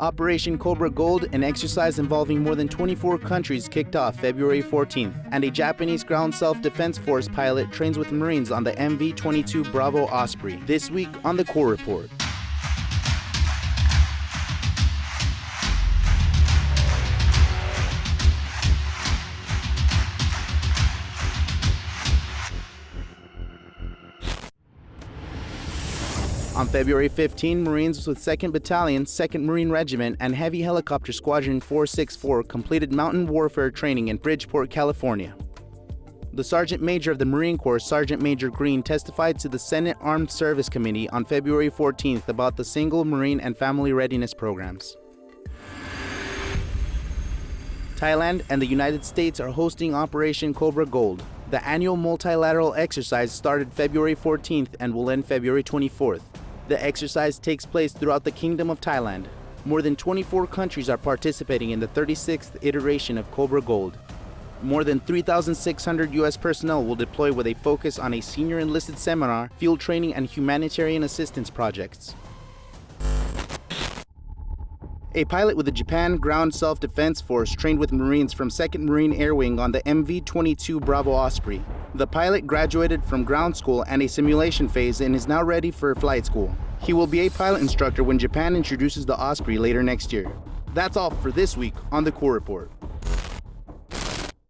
Operation Cobra Gold, an exercise involving more than 24 countries, kicked off February 14th, and a Japanese ground self-defense force pilot trains with Marines on the MV-22 Bravo Osprey. This week on the Corps Report. On February 15, Marines with 2nd Battalion, 2nd Marine Regiment, and Heavy Helicopter Squadron 464 completed mountain warfare training in Bridgeport, California. The Sergeant Major of the Marine Corps, Sergeant Major Green, testified to the Senate Armed Service Committee on February 14th about the Single Marine and Family Readiness programs. Thailand and the United States are hosting Operation Cobra Gold. The annual multilateral exercise started February 14th and will end February 24th. The exercise takes place throughout the Kingdom of Thailand. More than 24 countries are participating in the 36th iteration of Cobra Gold. More than 3,600 U.S. personnel will deploy with a focus on a senior enlisted seminar, field training, and humanitarian assistance projects. A pilot with the Japan Ground Self-Defense Force trained with Marines from 2nd Marine Air Wing on the MV-22 Bravo Osprey. The pilot graduated from ground school and a simulation phase and is now ready for flight school. He will be a pilot instructor when Japan introduces the Osprey later next year. That's all for this week on the Corps Report.